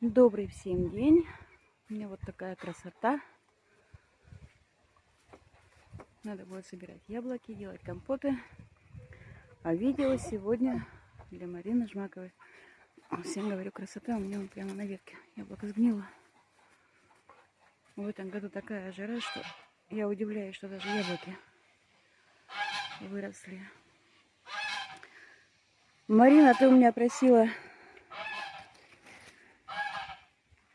Добрый всем день. У меня вот такая красота. Надо будет собирать яблоки, делать компоты. А видео сегодня для Марины Жмаковой. Всем говорю, красота у меня вон прямо на ветке. Яблоко сгнило. В этом году такая жара, что я удивляюсь, что даже яблоки выросли. Марина, ты у меня просила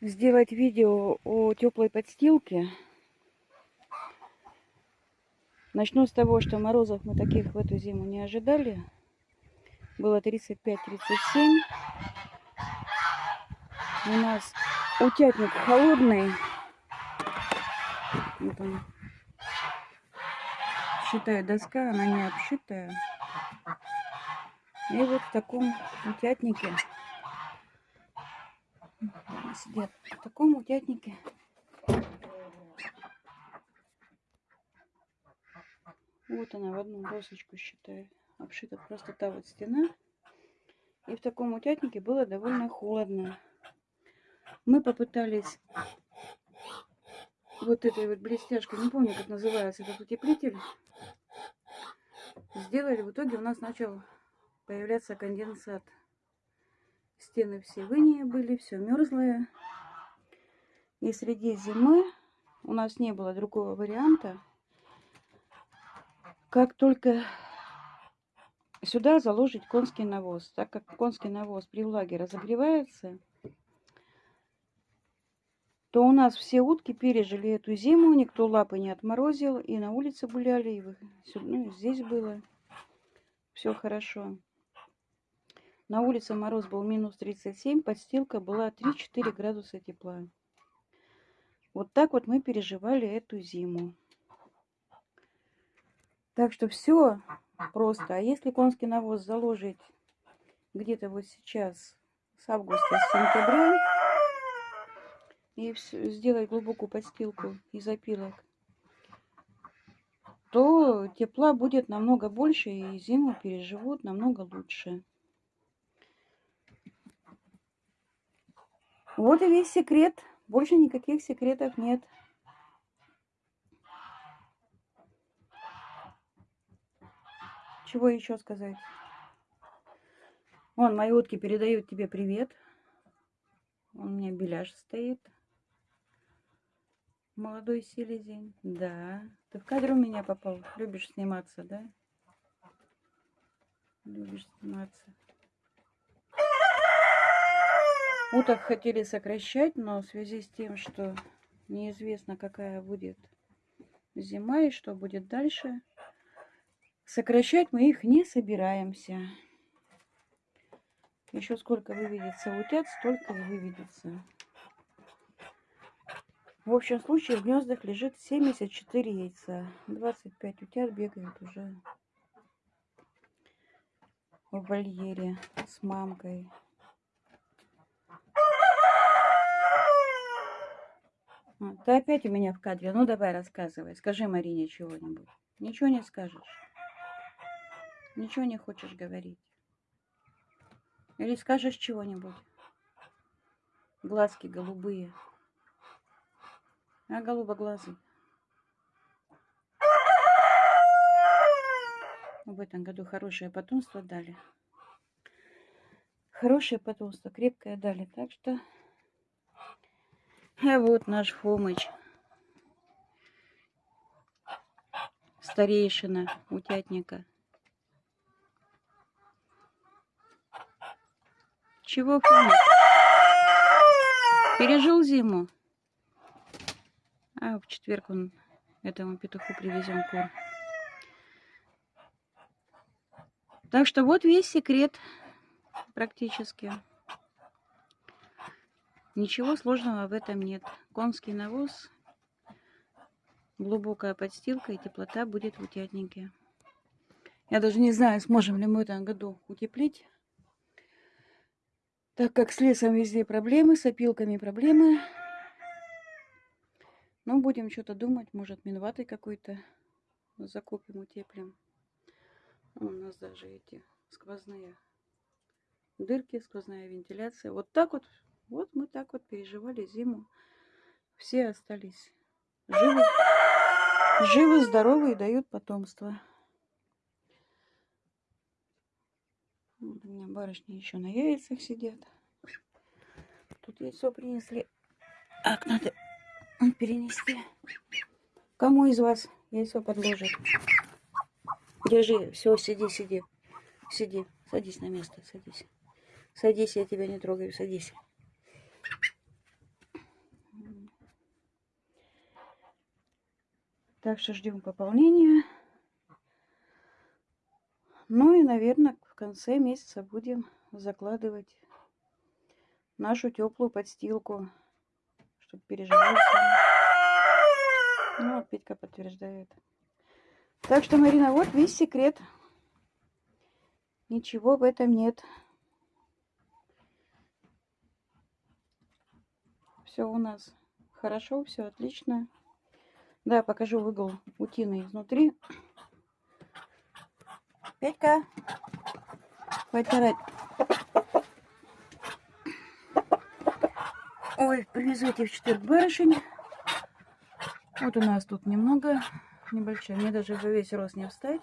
сделать видео о теплой подстилке. Начну с того, что морозов мы таких в эту зиму не ожидали. Было 35-37. У нас утятник холодный. Вот он. Считаю, доска, она не обшитая. И вот в таком утятнике сидят. В таком утятнике Вот она в одну досочку, считаю. Обшита просто та вот стена. И в таком утятнике было довольно холодно. Мы попытались вот этой вот блестяшкой, не помню, как называется этот утеплитель, сделали. В итоге у нас начал появляться конденсат. Стены все в были, все мерзлое. И среди зимы у нас не было другого варианта, как только сюда заложить конский навоз. Так как конский навоз при влаге разогревается, то у нас все утки пережили эту зиму, никто лапы не отморозил, и на улице гуляли, и ну, здесь было все хорошо. На улице мороз был минус 37, подстилка была 3-4 градуса тепла. Вот так вот мы переживали эту зиму. Так что все просто. А если конский навоз заложить где-то вот сейчас с августа, с сентября, и сделать глубокую подстилку из опилок, то тепла будет намного больше и зиму переживут намного лучше. Вот и весь секрет. Больше никаких секретов нет. Чего еще сказать? Вон, мои утки передают тебе привет. У меня беляш стоит. Молодой селезень. Да. Ты в кадр у меня попал. Любишь сниматься, да? Любишь сниматься. Уток хотели сокращать, но в связи с тем, что неизвестно, какая будет зима и что будет дальше, сокращать мы их не собираемся. Еще сколько выведется утят, столько и выведется. В общем случае в гнездах лежит 74 яйца. 25 утят бегают уже в вольере с мамкой. Ты опять у меня в кадре. Ну, давай рассказывай. Скажи Марине чего-нибудь. Ничего не скажешь. Ничего не хочешь говорить. Или скажешь чего-нибудь. Глазки голубые. А голубоглазый. В этом году хорошее потомство дали. Хорошее потомство, крепкое дали. Так что а вот наш Фомыч. Старейшина утятника. Чего, Фомыч? Пережил зиму? А в четверг он этому петуху привезем кур. Так что вот весь секрет практически. Ничего сложного в этом нет. Конский навоз, глубокая подстилка и теплота будет в утятнике. Я даже не знаю, сможем ли мы в этом году утеплить. Так как с лесом везде проблемы, с опилками проблемы. Но будем что-то думать. Может, минватой какой-то закупим, утеплим. У нас даже эти сквозные дырки, сквозная вентиляция. Вот так вот Вот мы так вот переживали зиму. Все остались живы, живы, здоровы и дают потомство. Вот у меня барышни еще на яйцах сидят. Тут яйцо принесли. Так, надо перенести. Кому из вас яйцо подложит? Держи, все, сиди, сиди. Сиди, садись на место, садись. Садись, я тебя не трогаю, садись. Так что ждем пополнения. Ну и, наверное, в конце месяца будем закладывать нашу теплую подстилку, чтобы переживать. Ну, Петька подтверждает. Так что, Марина, вот весь секрет. Ничего в этом нет. Все у нас хорошо, все отлично. Да, покажу угол утины изнутри. Петька, хватит орать. Ой, привезу эти в четверг барышень. Вот у нас тут немного, небольшая. Мне даже во весь рост не встать.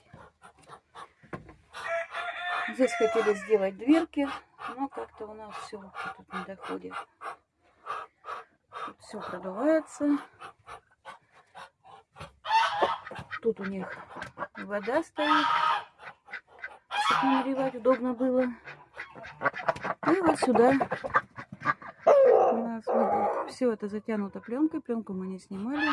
Здесь хотели сделать дверки, но как-то у нас все тут не доходит. Тут все продувается. Тут у них вода стоит, чтобы наливать удобно было. И вот сюда у нас все это затянуто пленкой. Пленку мы не снимали.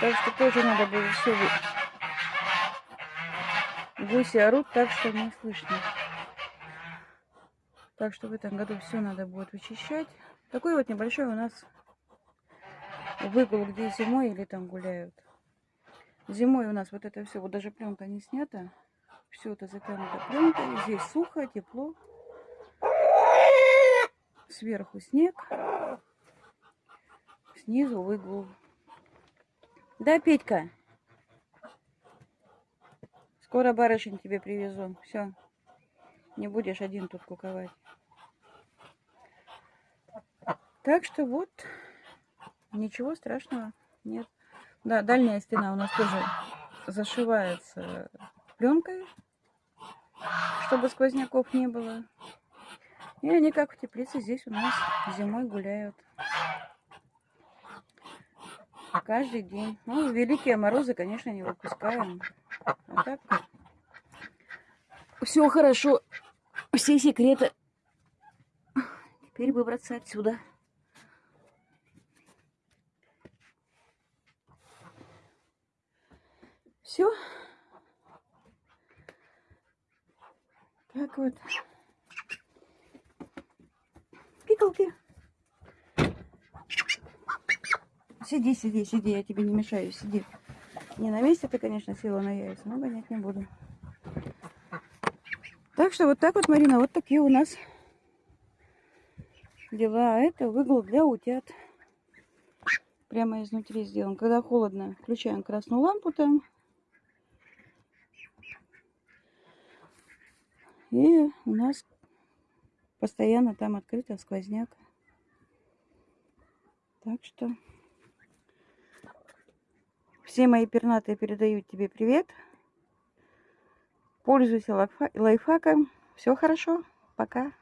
Так что тоже надо было все. Гуси орут так, что не слышно. Так что в этом году все надо будет вычищать. Такой вот небольшой у нас выгул, где зимой или там гуляют. Зимой у нас вот это все, вот даже пленка не снята. Все это затянуто пленкой. Здесь сухо, тепло. Сверху снег. Снизу выгул. Да, Петька? Скоро барышень тебе привезу. Все. Не будешь один тут куковать. Так что вот. Ничего страшного нет. Да, дальняя стена у нас тоже зашивается пленкой, чтобы сквозняков не было. И они как в теплице здесь у нас зимой гуляют. Каждый день. Ну, великие морозы, конечно, не выпускаем. А так все хорошо. Все секреты. Теперь выбраться отсюда. Все. Так вот. Пикалки. Сиди, сиди, сиди, я тебе не мешаю, сиди. Не на месте ты, конечно, села на яйца, но гонять не буду. Так что вот так вот, Марина, вот такие у нас дела. А это выгул для утят. Прямо изнутри сделан. Когда холодно, включаем красную лампу там. И у нас постоянно там открыто сквозняк. Так что все мои пернатые передают тебе привет. Пользуйся лайфхаком. Все хорошо. Пока.